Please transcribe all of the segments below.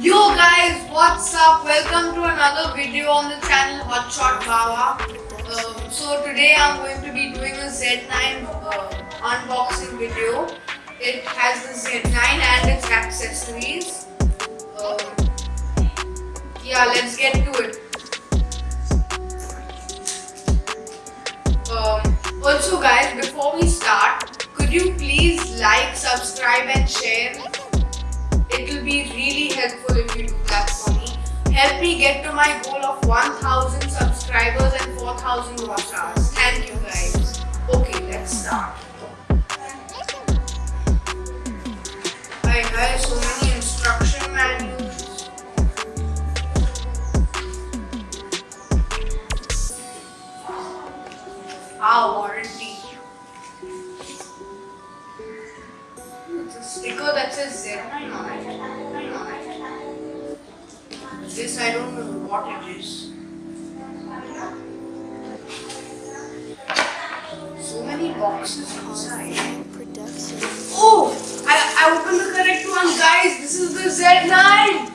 Yo guys, what's up? Welcome to another video on the channel Hotshot Baba. Um, so today I'm going to be doing a Z9 uh, unboxing video. It has the Z9 and its accessories. Um, yeah, let's get to it. Um, also guys, before we start, could you please like, subscribe and share? It will be really Help me get to my goal of 1000 subscribers and 4000 watch hours. Thank you guys. Okay, let's start. This I don't know what it is. So many boxes inside. Oh! I, I opened the correct one, guys. This is the Z9.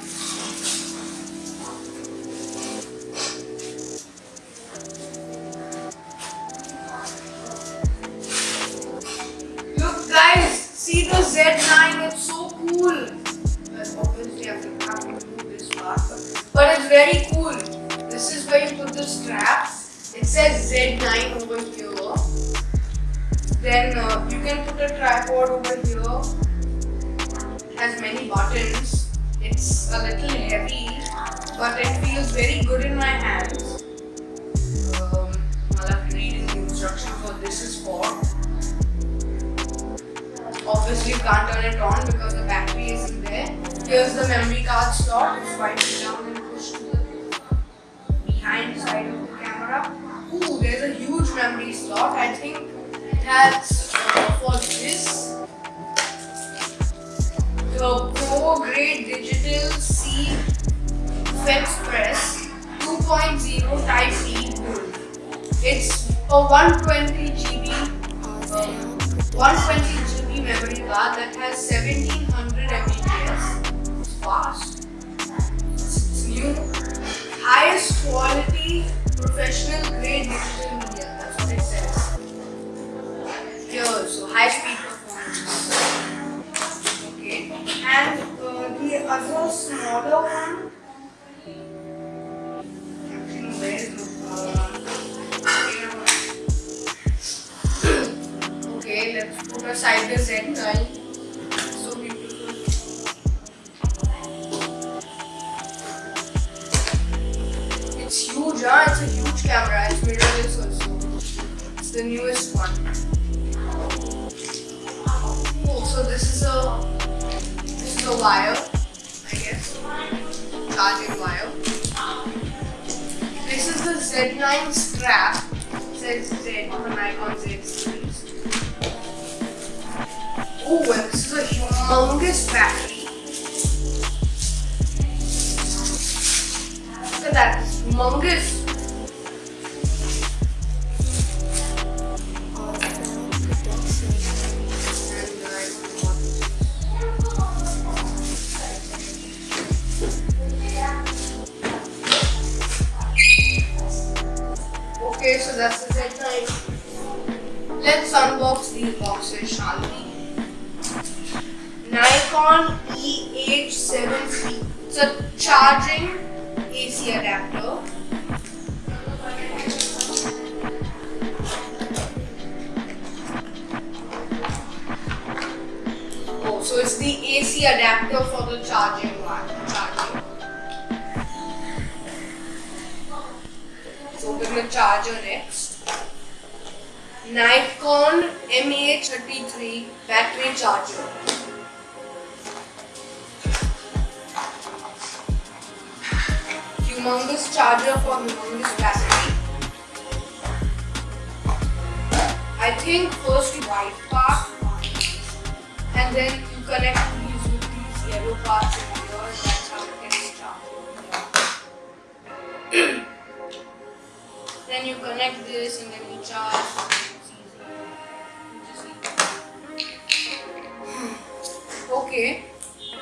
Look, guys. See the can put a tripod over here. Has many buttons. It's a little heavy, but it feels very good in my hands. Um, I'll have to read in the instructions what this is for. Obviously, you can't turn it on because the battery isn't there. Here's the memory card slot. It's wipe it down and push to the behind side of the camera. Ooh, there's a huge memory slot. I think that's uh, for this. The Pro Grade Digital C FX Press 2.0 Type build. It's a 120 GB, um, 120 GB memory card that has 1700 Mbps. It's fast. It's new. Highest quality professional grade digital Also, high speed performance. Okay. And uh, the other smaller one. Okay, let's put aside the Z9. So beautiful. It's huge, huh? It's a huge camera. It's mirrorless also. It's the newest one. So this is a this is a wire, I guess. Charging wire. This is the Z9 strap. Z on the Nikon Z series. Oh, and this is a humongous battery. Look at that, humongous. EH7C. It's a charging AC adapter. Oh, so it's the AC adapter for the charging one. Charging. Let's open the charger next. Nikon MH33 battery charger. Humongous charger for humongous battery. I think first white part and then you connect these with these yellow parts in here and that's how it gets charged. then you connect this and then you charge. Okay.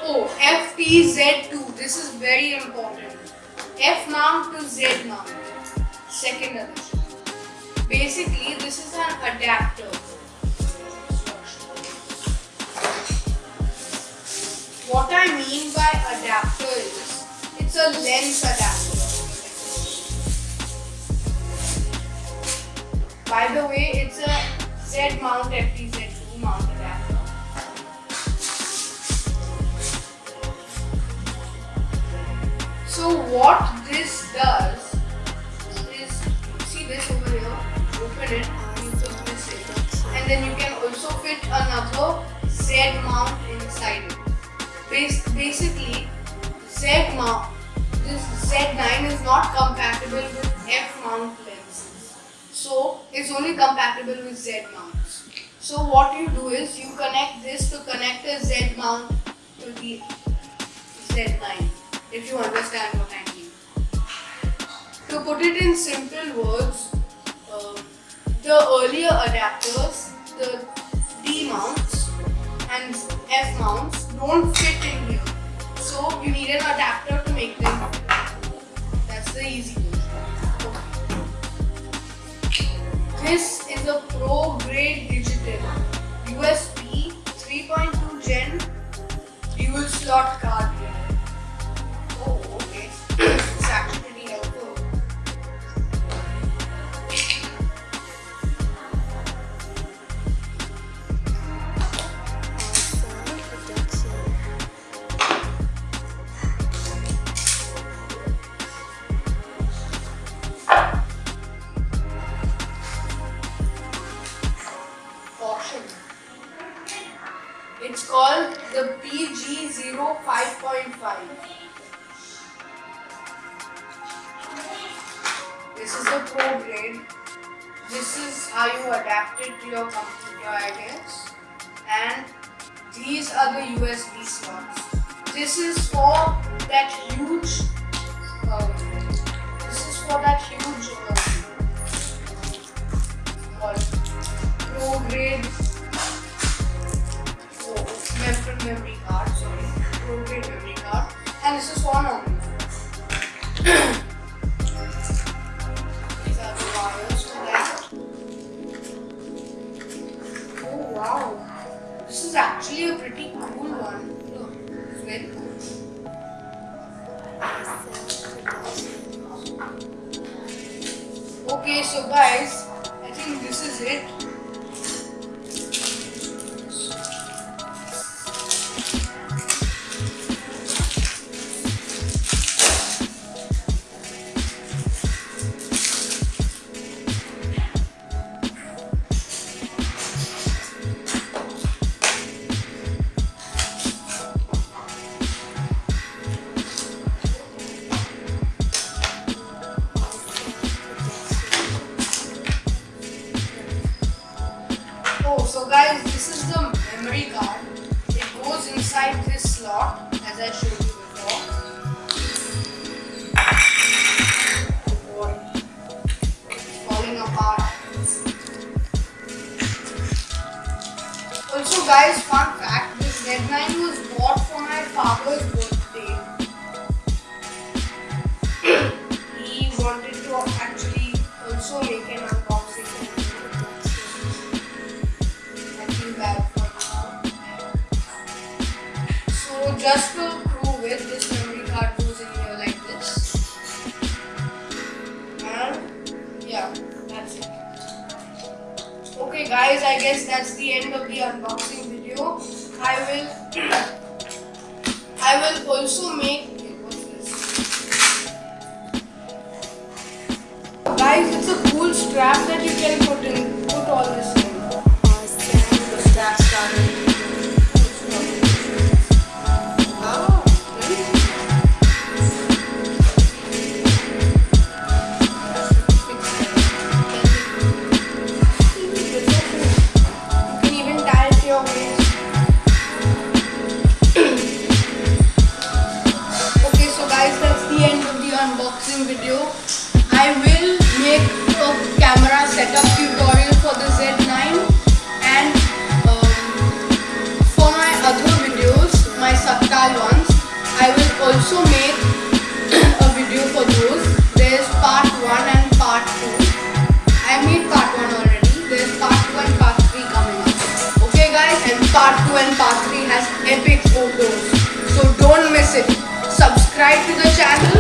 Oh, FTZ2. This this is very important. F mount to Z mount. Second addition. Basically, this is an adapter. What I mean by adapter is it's a lens adapter. By the way, it's a Z mount FTZ2 So what this does is see this over here, open it, and then you can also fit another Z mount inside it. Bas- basically, Z mount, this Z9 is not compatible with F mount lenses. So it's only compatible with Z mounts. So what you do is you connect this to connect a Z mount to the Z9 if you understand what I mean. To put it in simple words, uh, the earlier adapters, the D mounts and F mounts don't fit in here. So you need an adapter to make them fit. That's the easy version. This is a pro grade digital USB 3.2 Gen dual slot card PG05.5. This is the pro grade. This is how you adapt it to your computer, I guess. And these are the USB slots. This is for that huge. Um, wow, this is actually a pretty cool one. It's very cool. Okay, so guys, I think this is it. Memory card. It goes inside this slot, as I showed you before. It's falling apart. Also, guys, fun fact: this Z9 was bought for my father's birthday. Just to prove it, this memory card goes in here like this. And yeah, that's it. Okay guys, I guess that's the end of the unboxing video. I will I will also make? Guys, it's a cool strap that you can put in put all this it. Subscribe to the channel.